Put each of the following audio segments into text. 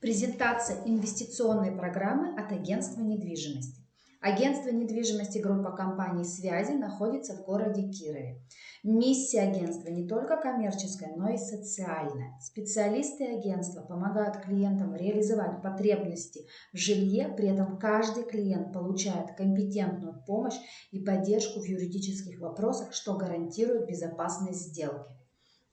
Презентация инвестиционной программы от агентства недвижимости. Агентство недвижимости группа компаний «Связи» находится в городе Кирове. Миссия агентства не только коммерческая, но и социальная. Специалисты агентства помогают клиентам реализовать потребности в жилье, при этом каждый клиент получает компетентную помощь и поддержку в юридических вопросах, что гарантирует безопасность сделки.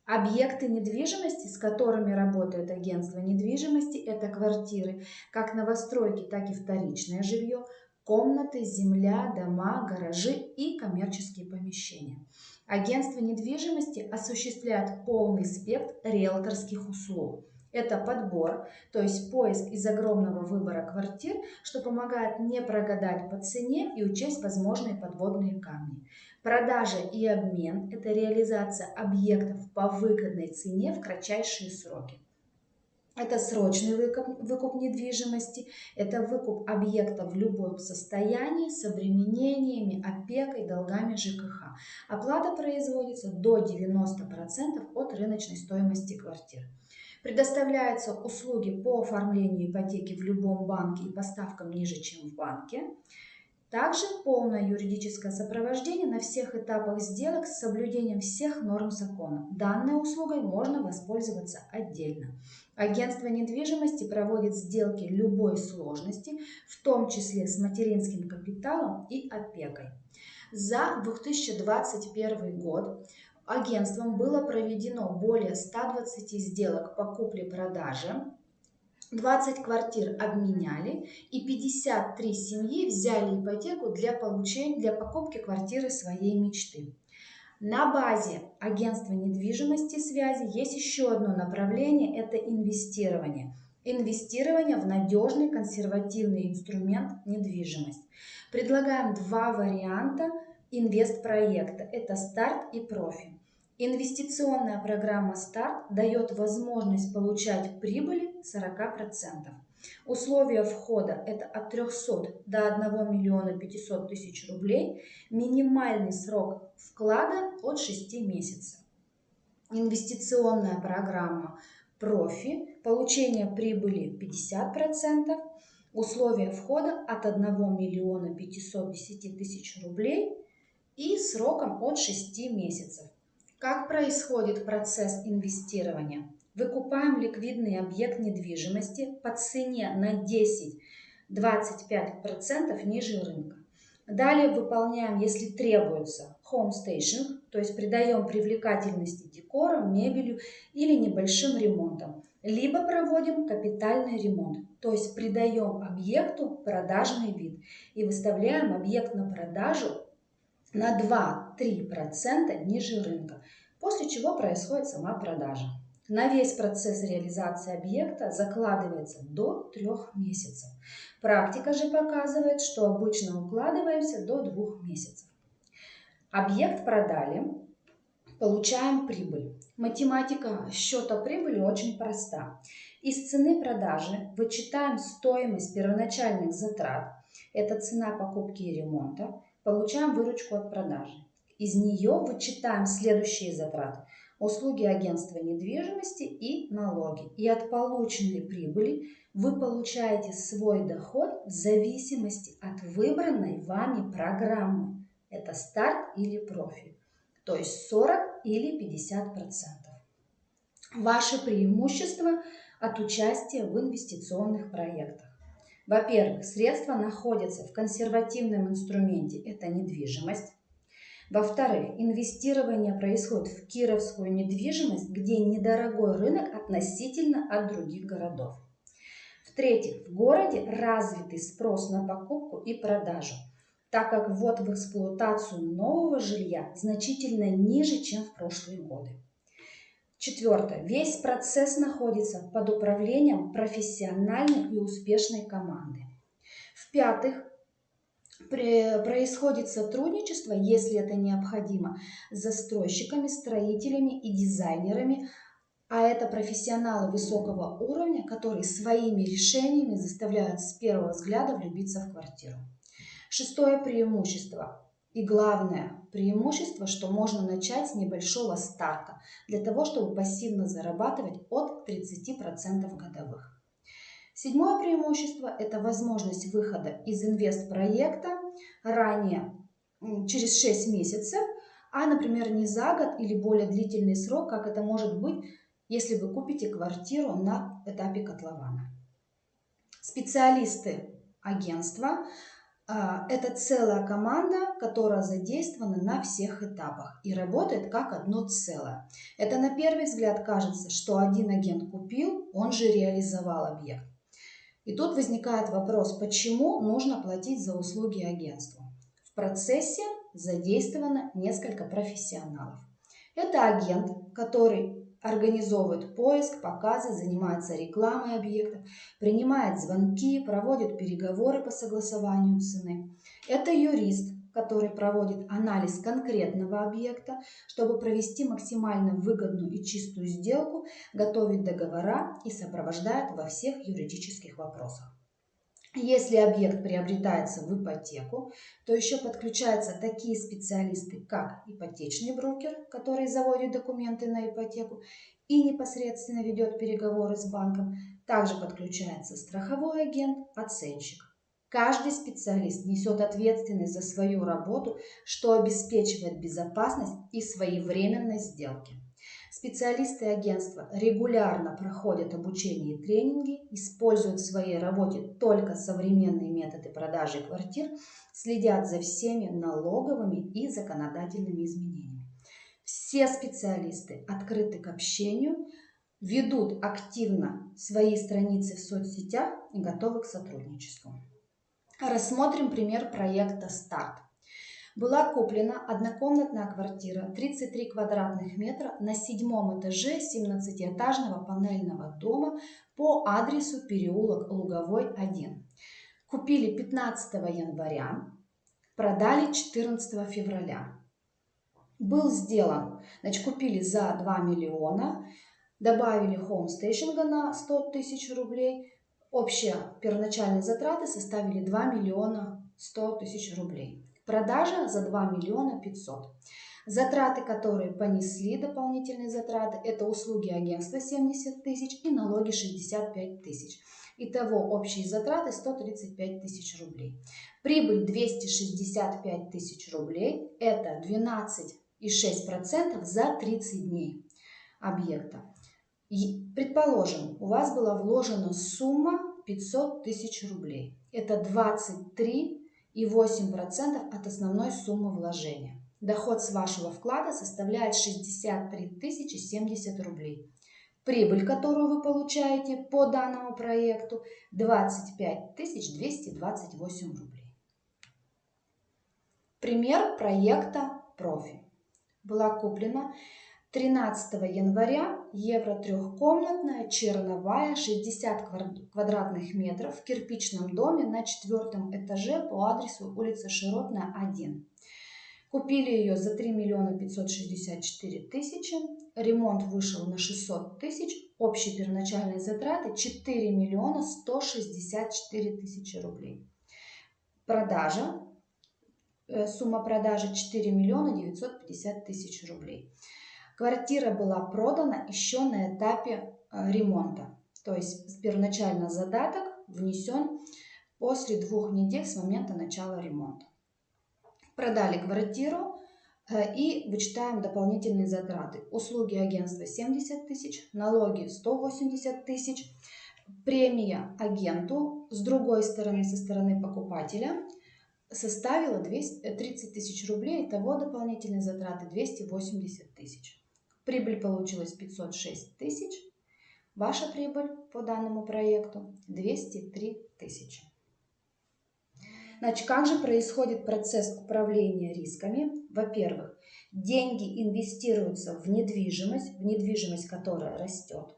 Объекты недвижимости, с которыми работает агентство недвижимости, это квартиры, как новостройки, так и вторичное жилье, комнаты, земля, дома, гаражи и коммерческие помещения. Агентство недвижимости осуществляет полный спектр риэлторских услуг. Это подбор, то есть поиск из огромного выбора квартир, что помогает не прогадать по цене и учесть возможные подводные камни. Продажа и обмен – это реализация объектов по выгодной цене в кратчайшие сроки. Это срочный выкуп, выкуп недвижимости, это выкуп объекта в любом состоянии с обременениями, опекой, долгами ЖКХ. Оплата производится до 90% от рыночной стоимости квартир. Предоставляются услуги по оформлению ипотеки в любом банке и поставкам ниже, чем в банке. Также полное юридическое сопровождение на всех этапах сделок с соблюдением всех норм закона. Данной услугой можно воспользоваться отдельно. Агентство недвижимости проводит сделки любой сложности, в том числе с материнским капиталом и опекой. За 2021 год агентством было проведено более 120 сделок по купле-продаже 20 квартир обменяли и 53 семьи взяли ипотеку для, получения, для покупки квартиры своей мечты. На базе агентства недвижимости связи есть еще одно направление – это инвестирование. Инвестирование в надежный консервативный инструмент недвижимость. Предлагаем два варианта инвестпроекта – это старт и профи. Инвестиционная программа «Старт» дает возможность получать прибыли 40%. Условия входа – это от 300 до 1 миллиона 500 тысяч рублей. Минимальный срок вклада от 6 месяцев. Инвестиционная программа «Профи» – получение прибыли 50%. Условия входа от 1 миллиона 510 тысяч рублей и сроком от 6 месяцев. Как происходит процесс инвестирования? Выкупаем ликвидный объект недвижимости по цене на 10-25% ниже рынка. Далее выполняем, если требуется, home staging, то есть придаем привлекательности декором, мебелью или небольшим ремонтом. Либо проводим капитальный ремонт, то есть придаем объекту продажный вид и выставляем объект на продажу на 2-3% ниже рынка, после чего происходит сама продажа. На весь процесс реализации объекта закладывается до трех месяцев. Практика же показывает, что обычно укладываемся до двух месяцев. Объект продали, получаем прибыль. Математика счета прибыли очень проста. Из цены продажи вычитаем стоимость первоначальных затрат, это цена покупки и ремонта, получаем выручку от продажи. Из нее вычитаем следующие затраты. Услуги агентства недвижимости и налоги. И от полученной прибыли вы получаете свой доход в зависимости от выбранной вами программы. Это старт или профиль. То есть 40 или 50 процентов. Ваши преимущества от участия в инвестиционных проектах. Во-первых, средства находятся в консервативном инструменте, это недвижимость. Во-вторых, инвестирование происходит в кировскую недвижимость, где недорогой рынок относительно от других городов. В-третьих, в городе развитый спрос на покупку и продажу, так как ввод в эксплуатацию нового жилья значительно ниже, чем в прошлые годы. Четвертое. Весь процесс находится под управлением профессиональной и успешной команды. В-пятых, происходит сотрудничество, если это необходимо, с застройщиками, строителями и дизайнерами, а это профессионалы высокого уровня, которые своими решениями заставляют с первого взгляда влюбиться в квартиру. Шестое преимущество и главное преимущество, что можно начать с небольшого старта, для того, чтобы пассивно зарабатывать от 30% годовых. Седьмое преимущество – это возможность выхода из инвест-проекта ранее, через 6 месяцев, а, например, не за год или более длительный срок, как это может быть, если вы купите квартиру на этапе котлована. Специалисты агентства это целая команда, которая задействована на всех этапах и работает как одно целое. Это на первый взгляд кажется, что один агент купил, он же реализовал объект. И тут возникает вопрос, почему нужно платить за услуги агентству? В процессе задействовано несколько профессионалов. Это агент, который организовывает поиск, показы, занимается рекламой объектов, принимает звонки, проводит переговоры по согласованию цены. Это юрист, который проводит анализ конкретного объекта, чтобы провести максимально выгодную и чистую сделку, готовит договора и сопровождает во всех юридических вопросах. Если объект приобретается в ипотеку, то еще подключаются такие специалисты, как ипотечный брокер, который заводит документы на ипотеку и непосредственно ведет переговоры с банком. Также подключается страховой агент, оценщик. Каждый специалист несет ответственность за свою работу, что обеспечивает безопасность и своевременность сделки. Специалисты агентства регулярно проходят обучение и тренинги, используют в своей работе только современные методы продажи квартир, следят за всеми налоговыми и законодательными изменениями. Все специалисты открыты к общению, ведут активно свои страницы в соцсетях и готовы к сотрудничеству. Рассмотрим пример проекта «Старт». Была куплена однокомнатная квартира 33 квадратных метра на седьмом этаже 17-этажного панельного дома по адресу переулок Луговой 1. Купили 15 января, продали 14 февраля. Был сделан, значит, купили за 2 миллиона, добавили хоумстейшинга на 100 тысяч рублей. Общие первоначальные затраты составили 2 миллиона 100 тысяч рублей. Продажа за 2 миллиона 500. Затраты, которые понесли, дополнительные затраты, это услуги агентства 70 тысяч и налоги 65 тысяч. Итого общие затраты 135 тысяч рублей. Прибыль 265 тысяч рублей, это 12,6% за 30 дней объекта. И, предположим, у вас была вложена сумма 500 тысяч рублей. Это 23 и 8% от основной суммы вложения. Доход с вашего вклада составляет 63 070 рублей. Прибыль, которую вы получаете по данному проекту, 25 228 рублей. Пример проекта «Профи». Была куплена 13 января евро трехкомнатная, черновая, 60 квадратных метров в кирпичном доме на четвертом этаже по адресу улица Широтная, 1. Купили ее за 3 миллиона 564 тысячи. Ремонт вышел на 600 тысяч. Общие первоначальные затраты 4 миллиона 164 тысячи рублей. Продажа. Э, сумма продажи 4 миллиона 950 тысяч рублей. Квартира была продана еще на этапе э, ремонта. То есть первоначально задаток внесен после двух недель с момента начала ремонта. Продали квартиру э, и вычитаем дополнительные затраты. Услуги агентства 70 тысяч, налоги 180 тысяч, премия агенту с другой стороны, со стороны покупателя составила 230 тысяч рублей, итого дополнительные затраты 280 тысяч. Прибыль получилась 506 тысяч. Ваша прибыль по данному проекту 203 тысячи. Значит, как же происходит процесс управления рисками? Во-первых, деньги инвестируются в недвижимость, в недвижимость, которая растет.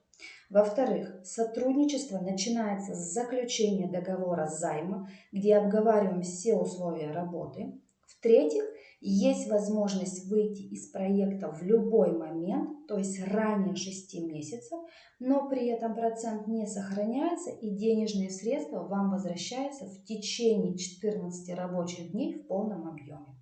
Во-вторых, сотрудничество начинается с заключения договора займа, где обговариваем все условия работы. В-третьих, есть возможность выйти из проекта в любой момент, то есть ранее 6 месяцев, но при этом процент не сохраняется и денежные средства вам возвращаются в течение 14 рабочих дней в полном объеме.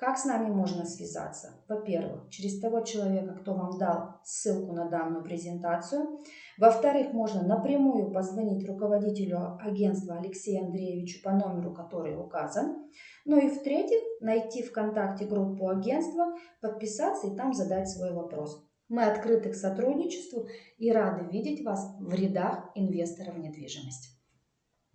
Как с нами можно связаться? Во-первых, через того человека, кто вам дал ссылку на данную презентацию. Во-вторых, можно напрямую позвонить руководителю агентства Алексею Андреевичу по номеру, который указан. Ну и в-третьих, найти ВКонтакте группу агентства, подписаться и там задать свой вопрос. Мы открыты к сотрудничеству и рады видеть вас в рядах инвесторов в недвижимость.